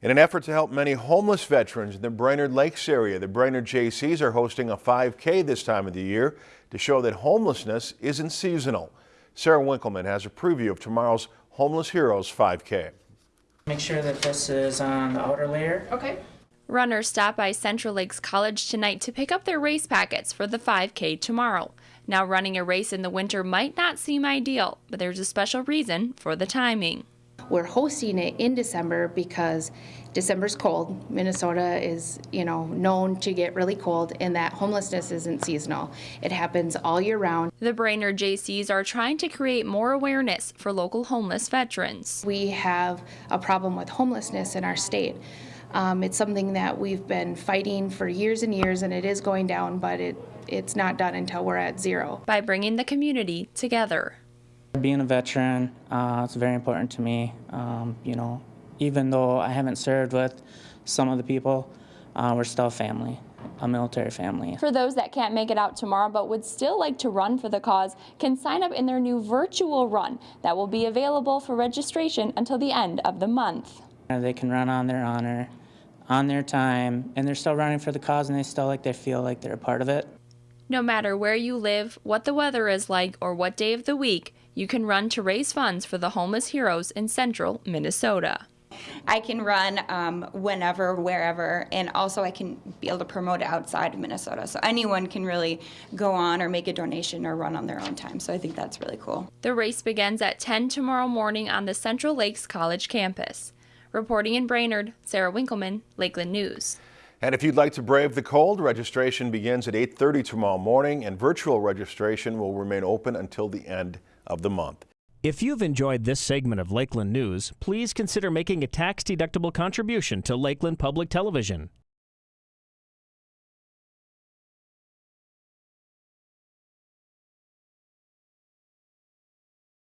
In an effort to help many homeless veterans in the Brainerd Lakes area, the Brainerd Jaycees are hosting a 5K this time of the year to show that homelessness isn't seasonal. Sarah Winkleman has a preview of tomorrow's Homeless Heroes 5K. Make sure that this is on the outer layer. Okay. Runners stop by Central Lakes College tonight to pick up their race packets for the 5K tomorrow. Now, running a race in the winter might not seem ideal, but there's a special reason for the timing. We're hosting it in December because December's cold. Minnesota is, you know, known to get really cold and that homelessness isn't seasonal. It happens all year round. The Brainerd Jaycees are trying to create more awareness for local homeless veterans. We have a problem with homelessness in our state. Um, it's something that we've been fighting for years and years and it is going down, but it, it's not done until we're at zero. By bringing the community together. Being a veteran, uh, it's very important to me. Um, you know, even though I haven't served with some of the people, uh, we're still a family, a military family. For those that can't make it out tomorrow but would still like to run for the cause, can sign up in their new virtual run that will be available for registration until the end of the month. They can run on their honor, on their time, and they're still running for the cause, and they still like they feel like they're a part of it. No matter where you live, what the weather is like, or what day of the week, you can run to raise funds for the homeless heroes in central Minnesota. I can run um, whenever, wherever, and also I can be able to promote it outside of Minnesota. So anyone can really go on or make a donation or run on their own time. So I think that's really cool. The race begins at 10 tomorrow morning on the Central Lakes College campus. Reporting in Brainerd, Sarah Winkleman, Lakeland News. And if you'd like to brave the cold, registration begins at 8:30 tomorrow morning and virtual registration will remain open until the end of the month. If you've enjoyed this segment of Lakeland News, please consider making a tax-deductible contribution to Lakeland Public Television.